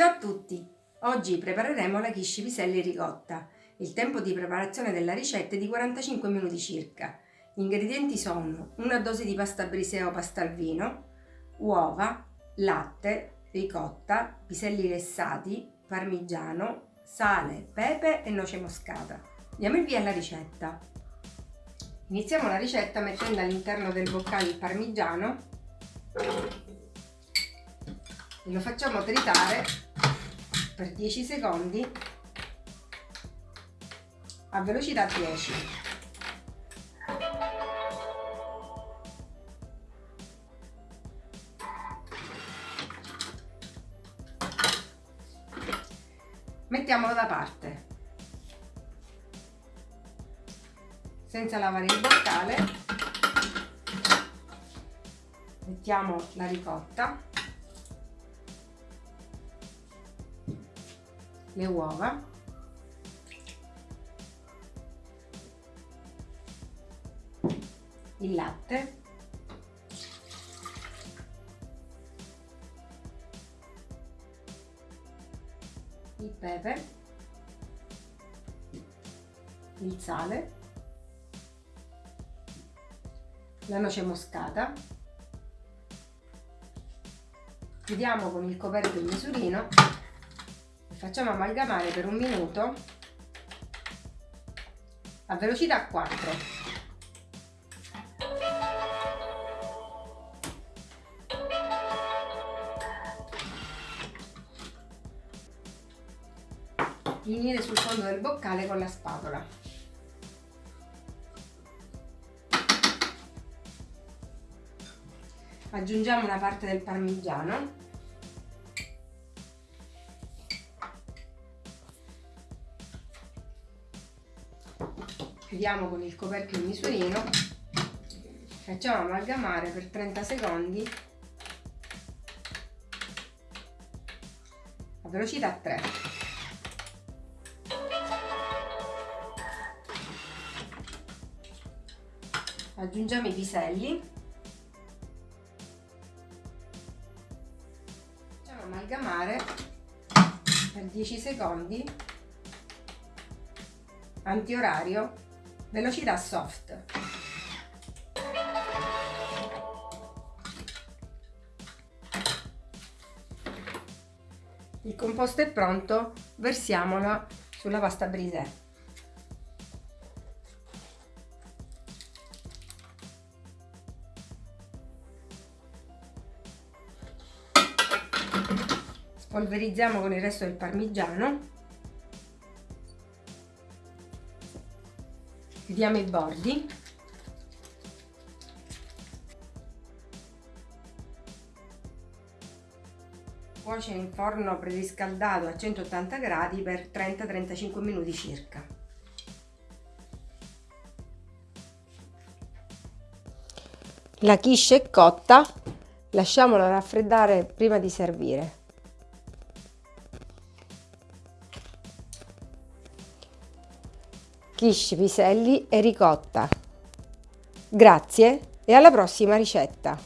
Ciao a tutti! Oggi prepareremo la quiche piselli ricotta. Il tempo di preparazione della ricetta è di 45 minuti circa. Gli ingredienti sono una dose di pasta brisea o pasta al vino, uova, latte, ricotta, piselli lessati, parmigiano, sale, pepe e noce moscata. Diamo il via alla ricetta. Iniziamo la ricetta mettendo all'interno del boccale il parmigiano e lo facciamo tritare per 10 secondi a velocità 10 mettiamolo da parte. Senza lavare il boccale mettiamo la ricotta le uova. Il latte. Il pepe. Il sale. La noce moscata. Chiudiamo con il coperchio in misurino facciamo amalgamare per un minuto a velocità 4 finire sul fondo del boccale con la spatola. Aggiungiamo una parte del parmigiano chiudiamo con il coperchio in misurino. Facciamo amalgamare per 30 secondi a velocità 3 aggiungiamo i piselli. Facciamo amalgamare per 10 secondi antiorario velocità soft. Il composto è pronto versiamolo sulla pasta brisè spolverizziamo con il resto del parmigiano chiudiamo i bordi cuocere in forno preriscaldato a 180 gradi per 30-35 minuti circa. La quiche è cotta lasciamola raffreddare prima di servire quiche, piselli e ricotta. Grazie e alla prossima ricetta!